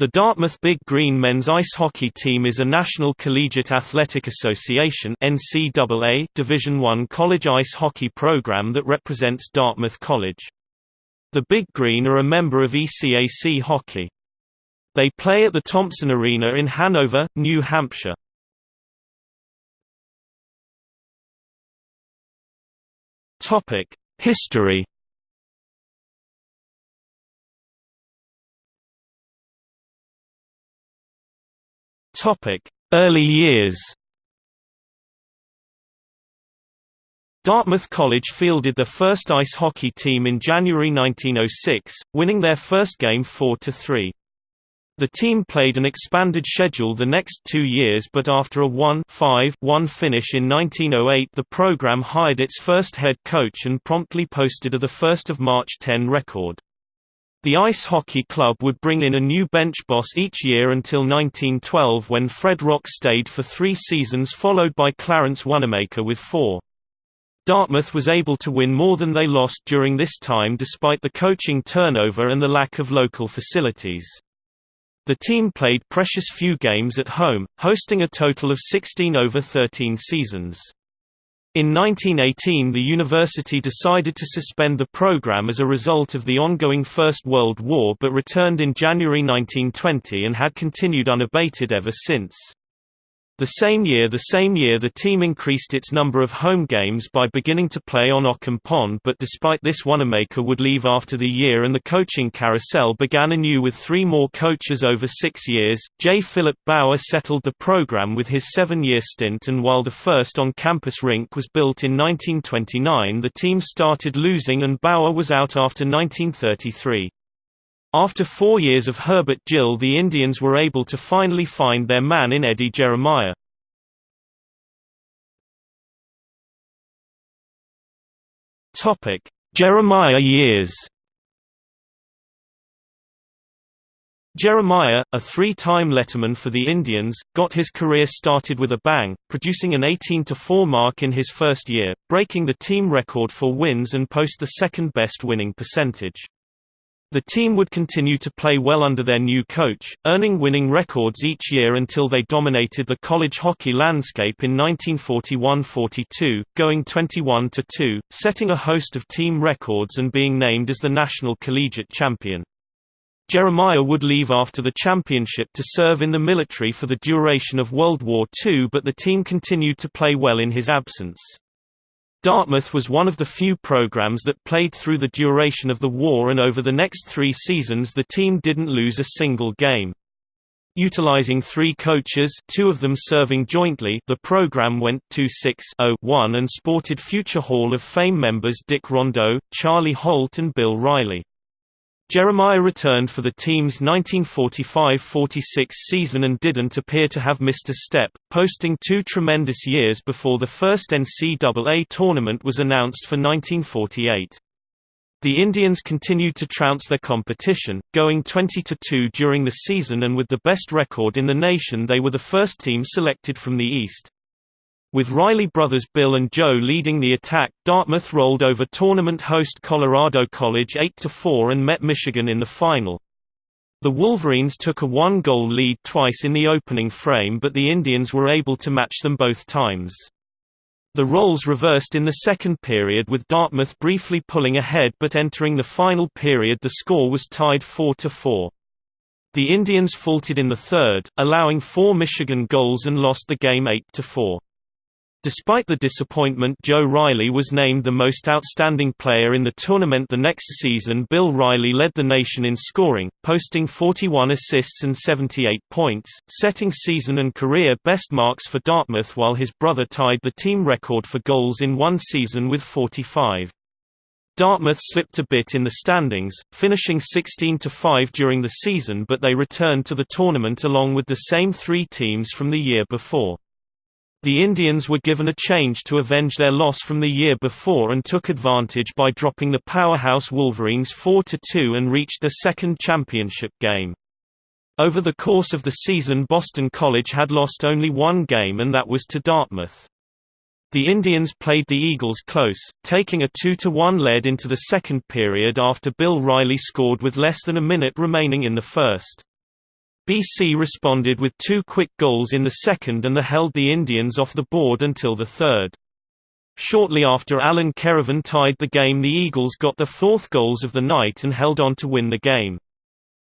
The Dartmouth Big Green men's ice hockey team is a National Collegiate Athletic Association NCAA Division I college ice hockey program that represents Dartmouth College. The Big Green are a member of ECAC Hockey. They play at the Thompson Arena in Hanover, New Hampshire. History Early years. Dartmouth College fielded their first ice hockey team in January 1906, winning their first game 4–3. The team played an expanded schedule the next two years but after a 1-5-1 finish in 1908 the program hired its first head coach and promptly posted a 1 March 10 record. The ice hockey club would bring in a new bench boss each year until 1912 when Fred Rock stayed for three seasons followed by Clarence Wanamaker with four. Dartmouth was able to win more than they lost during this time despite the coaching turnover and the lack of local facilities. The team played precious few games at home, hosting a total of 16 over 13 seasons. In 1918 the university decided to suspend the program as a result of the ongoing First World War but returned in January 1920 and had continued unabated ever since. The same year the same year the team increased its number of home games by beginning to play on Occom Pond but despite this Wanamaker would leave after the year and the coaching carousel began anew with three more coaches over six years. J. Philip Bower settled the program with his seven-year stint and while the first on-campus rink was built in 1929 the team started losing and Bower was out after 1933. After four years of Herbert Gill the Indians were able to finally find their man in Eddie Jeremiah. Jeremiah years Jeremiah, a three-time letterman for the Indians, got his career started with a bang, producing an 18-4 mark in his first year, breaking the team record for wins and post the second-best winning percentage. The team would continue to play well under their new coach, earning winning records each year until they dominated the college hockey landscape in 1941–42, going 21–2, setting a host of team records and being named as the national collegiate champion. Jeremiah would leave after the championship to serve in the military for the duration of World War II but the team continued to play well in his absence. Dartmouth was one of the few programs that played through the duration of the war and over the next three seasons the team didn't lose a single game. Utilizing three coaches two of them serving jointly the program went 2-6-0-1 and sported future Hall of Fame members Dick Rondeau, Charlie Holt and Bill Riley. Jeremiah returned for the team's 1945–46 season and didn't appear to have missed a step, posting two tremendous years before the first NCAA tournament was announced for 1948. The Indians continued to trounce their competition, going 20–2 during the season and with the best record in the nation they were the first team selected from the East. With Riley brothers Bill and Joe leading the attack, Dartmouth rolled over tournament host Colorado College 8–4 and met Michigan in the final. The Wolverines took a one-goal lead twice in the opening frame but the Indians were able to match them both times. The roles reversed in the second period with Dartmouth briefly pulling ahead but entering the final period the score was tied 4–4. The Indians faltered in the third, allowing four Michigan goals and lost the game 8–4. Despite the disappointment Joe Riley was named the most outstanding player in the tournament the next season Bill Riley led the nation in scoring, posting 41 assists and 78 points, setting season and career best marks for Dartmouth while his brother tied the team record for goals in one season with 45. Dartmouth slipped a bit in the standings, finishing 16–5 during the season but they returned to the tournament along with the same three teams from the year before. The Indians were given a change to avenge their loss from the year before and took advantage by dropping the powerhouse Wolverines 4–2 and reached their second championship game. Over the course of the season Boston College had lost only one game and that was to Dartmouth. The Indians played the Eagles close, taking a 2–1 lead into the second period after Bill Riley scored with less than a minute remaining in the first. BC responded with two quick goals in the second and the held the Indians off the board until the third. Shortly after Alan Keravan tied the game the Eagles got the fourth goals of the night and held on to win the game.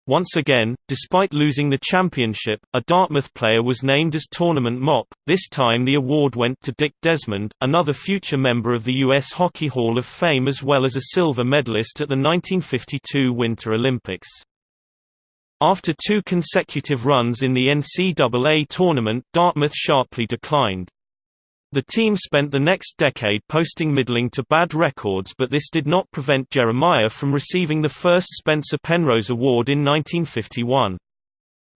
Once again, despite losing the championship, a Dartmouth player was named as tournament mop. This time the award went to Dick Desmond, another future member of the U.S. Hockey Hall of Fame as well as a silver medalist at the 1952 Winter Olympics. After two consecutive runs in the NCAA tournament Dartmouth sharply declined. The team spent the next decade posting middling to bad records but this did not prevent Jeremiah from receiving the first Spencer Penrose Award in 1951.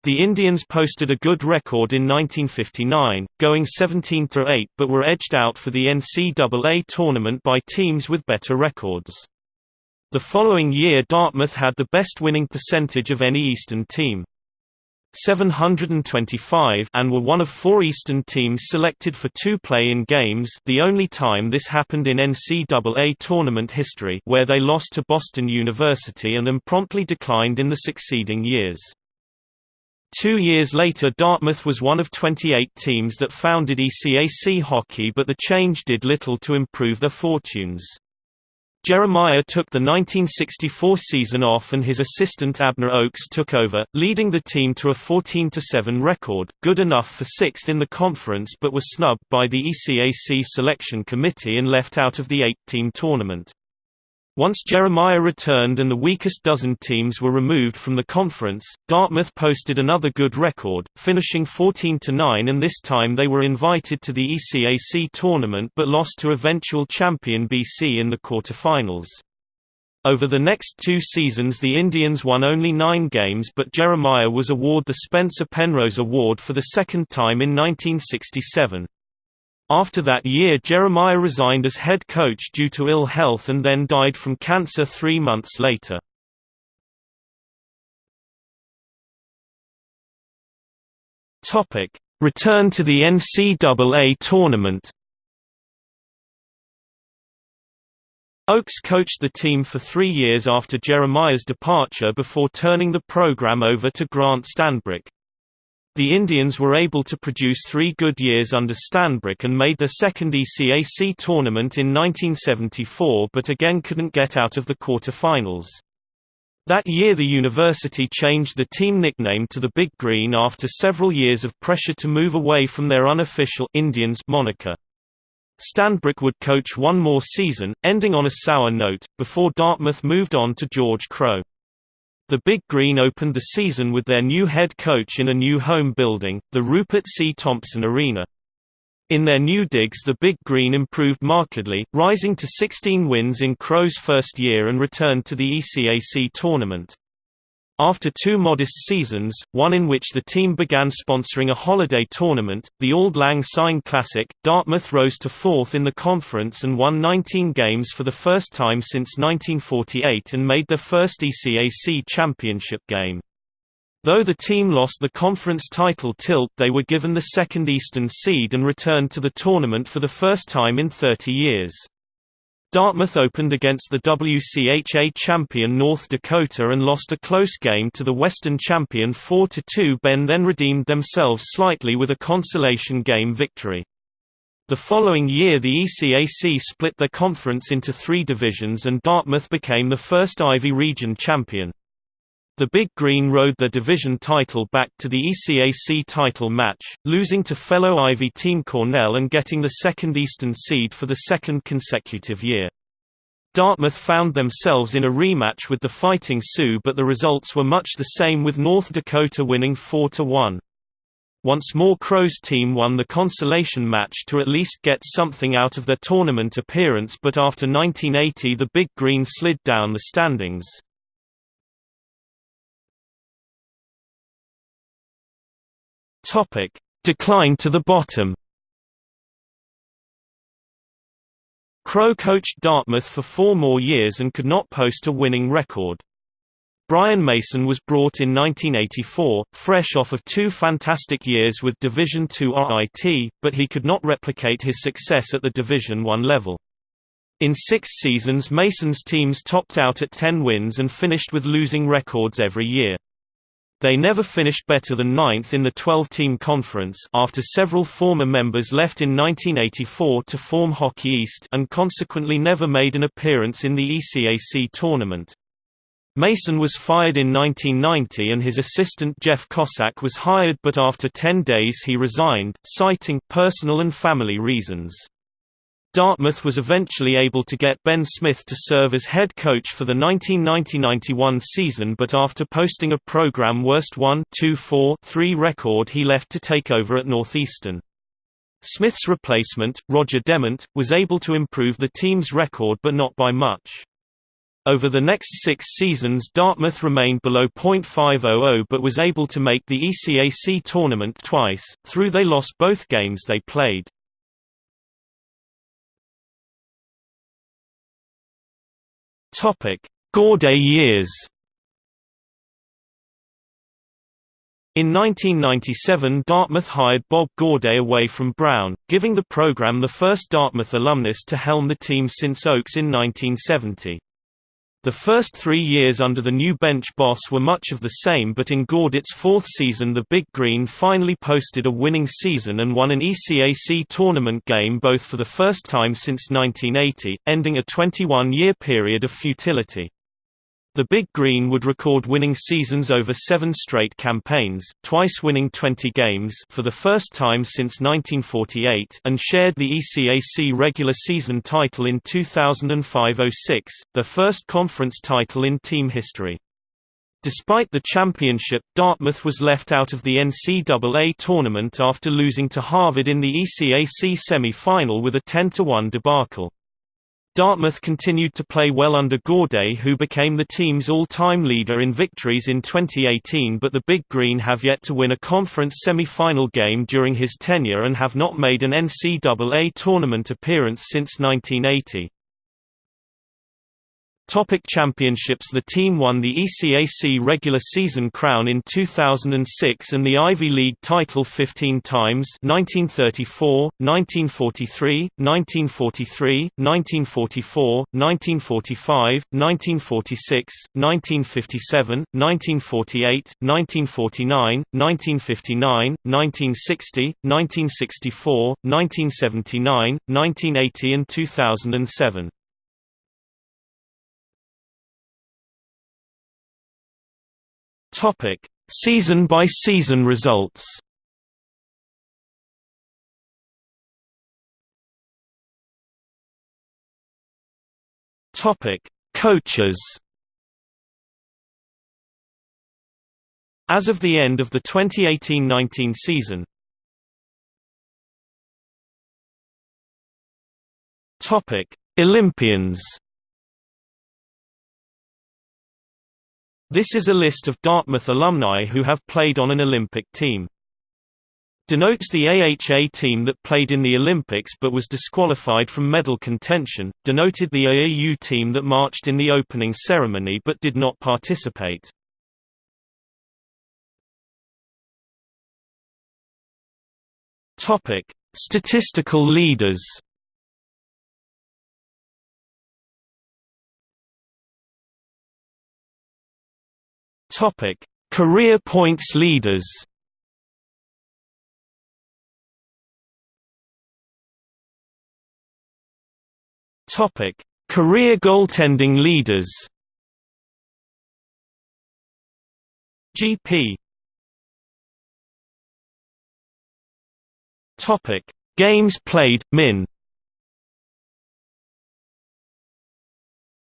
The Indians posted a good record in 1959, going 17–8 but were edged out for the NCAA tournament by teams with better records. The following year Dartmouth had the best winning percentage of any Eastern team. 725 and were one of four Eastern teams selected for two play-in games the only time this happened in NCAA tournament history where they lost to Boston University and then promptly declined in the succeeding years. Two years later Dartmouth was one of 28 teams that founded ECAC hockey but the change did little to improve their fortunes. Jeremiah took the 1964 season off and his assistant Abner Oakes took over, leading the team to a 14–7 record, good enough for sixth in the conference but was snubbed by the ECAC selection committee and left out of the eight-team tournament. Once Jeremiah returned and the weakest dozen teams were removed from the conference, Dartmouth posted another good record, finishing 14–9 and this time they were invited to the ECAC tournament but lost to eventual champion BC in the quarterfinals. Over the next two seasons the Indians won only nine games but Jeremiah was awarded the Spencer Penrose Award for the second time in 1967. After that year Jeremiah resigned as head coach due to ill health and then died from cancer three months later. Return to the NCAA tournament Oakes coached the team for three years after Jeremiah's departure before turning the program over to Grant Stanbrick. The Indians were able to produce three good years under Stanbrick and made their second ECAC tournament in 1974 but again couldn't get out of the quarterfinals. That year the university changed the team nickname to the Big Green after several years of pressure to move away from their unofficial Indians moniker. Stanbrick would coach one more season, ending on a sour note, before Dartmouth moved on to George Crowe. The Big Green opened the season with their new head coach in a new home building, the Rupert C. Thompson Arena. In their new digs the Big Green improved markedly, rising to 16 wins in Crowe's first year and returned to the ECAC tournament. After two modest seasons, one in which the team began sponsoring a holiday tournament, the Auld Lang Syne Classic, Dartmouth rose to fourth in the conference and won 19 games for the first time since 1948 and made their first ECAC championship game. Though the team lost the conference title tilt they were given the second Eastern seed and returned to the tournament for the first time in 30 years. Dartmouth opened against the WCHA champion North Dakota and lost a close game to the Western champion 4–2 Ben then redeemed themselves slightly with a consolation game victory. The following year the ECAC split their conference into three divisions and Dartmouth became the first Ivy Region champion. The Big Green rode their division title back to the ECAC title match, losing to fellow Ivy team Cornell and getting the second Eastern seed for the second consecutive year. Dartmouth found themselves in a rematch with the Fighting Sioux but the results were much the same with North Dakota winning 4–1. Once more Crowe's team won the consolation match to at least get something out of their tournament appearance but after 1980 the Big Green slid down the standings. Topic: Decline to the bottom. Crowe coached Dartmouth for four more years and could not post a winning record. Brian Mason was brought in 1984, fresh off of two fantastic years with Division II RIT, but he could not replicate his success at the Division I level. In six seasons Mason's teams topped out at 10 wins and finished with losing records every year. They never finished better than ninth in the 12-team conference after several former members left in 1984 to form Hockey East and consequently never made an appearance in the ECAC tournament. Mason was fired in 1990 and his assistant Jeff Cossack was hired but after 10 days he resigned, citing personal and family reasons. Dartmouth was eventually able to get Ben Smith to serve as head coach for the 1990–91 season but after posting a program worst 1-2-4-3 record he left to take over at Northeastern. Smith's replacement, Roger Demment, was able to improve the team's record but not by much. Over the next six seasons Dartmouth remained below .500 but was able to make the ECAC tournament twice, through they lost both games they played. Topic: Gaudet years. In 1997 Dartmouth hired Bob Gaudet away from Brown, giving the program the first Dartmouth alumnus to helm the team since Oakes in 1970. The first three years under the new bench boss were much of the same but in Gaudet's fourth season the Big Green finally posted a winning season and won an ECAC tournament game both for the first time since 1980, ending a 21-year period of futility. The Big Green would record winning seasons over seven straight campaigns, twice winning 20 games for the first time since 1948 and shared the ECAC regular season title in 2005–06, the first conference title in team history. Despite the championship, Dartmouth was left out of the NCAA tournament after losing to Harvard in the ECAC semi-final with a 10–1 debacle. Dartmouth continued to play well under Gaudet who became the team's all-time leader in victories in 2018 but the Big Green have yet to win a conference semi-final game during his tenure and have not made an NCAA tournament appearance since 1980. Topic championships The team won the ECAC regular season crown in 2006 and the Ivy League title 15 times 1934, 1943, 1943, 1944, 1945, 1946, 1957, 1948, 1949, 1959, 1960, 1964, 1979, 1980 and 2007. Topic: Season by season results. Topic: Coaches. As of the end of the 2018-19 season. Topic: Olympians. This is a list of Dartmouth alumni who have played on an Olympic team. Denotes the AHA team that played in the Olympics but was disqualified from medal contention, denoted the AAU team that marched in the opening ceremony but did not participate. Statistical leaders. Topic: Career points leaders. Topic: Career goaltending leaders. GP. Topic: Games played min.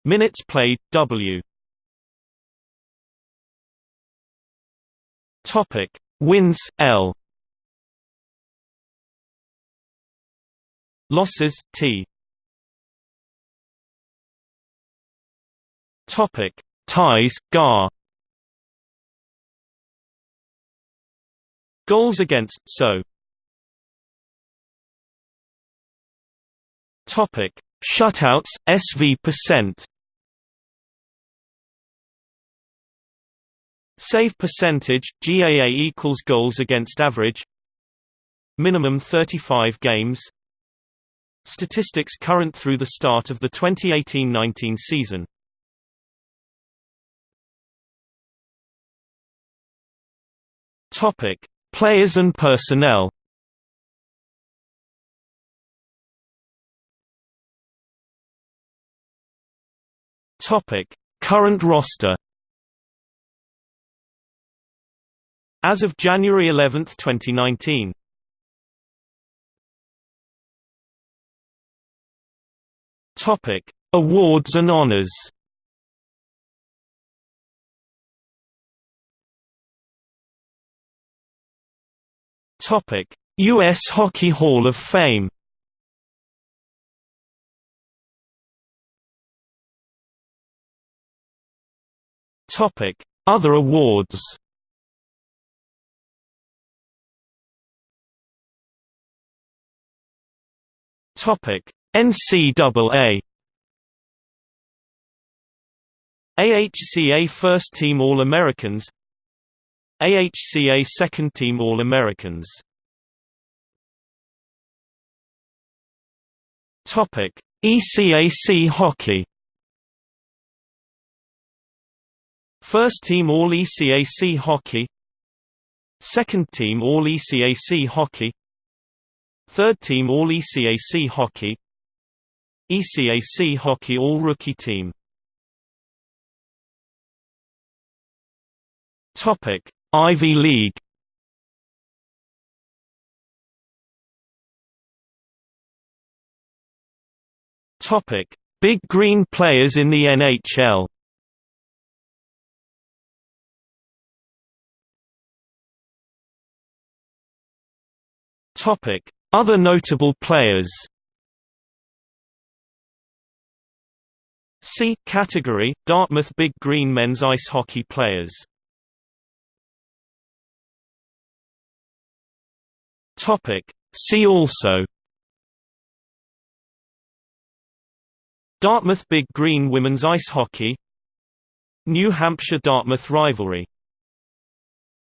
Minutes played W. Topic: Wins L. Losses T. Topic: Ties GAR. Goals against so. Topic: Shutouts SV percent. Save percentage, GAA equals goals against average Minimum 35 games Statistics current through the start of the 2018-19 season Players and personnel. Current roster. As of January 11, 2019. Topic: Awards and honors. Topic: U.S. Hockey Hall of Fame. Topic: Other awards. Topic: NCAA. AHCA First Team All-Americans. AHCA Second Team All-Americans. Topic: ECAC Hockey. First Team All-ECAC Hockey. Second Team All-ECAC Hockey Third Team All-ECAC Hockey. ECAC Hockey All-Rookie Team. Topic: Ivy League. Topic: Big Green players in the NHL. Topic: Other notable players. C category: Dartmouth Big Green men's ice hockey players. Topic. See also Dartmouth Big Green women's ice hockey New Hampshire–Dartmouth rivalry